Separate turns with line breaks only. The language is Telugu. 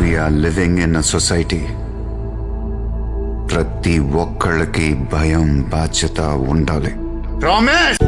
We're living in a society ప్రతి ఒక్కళ్ళకి భయం బాధ్యత ఉండాలి. ప్రామిస్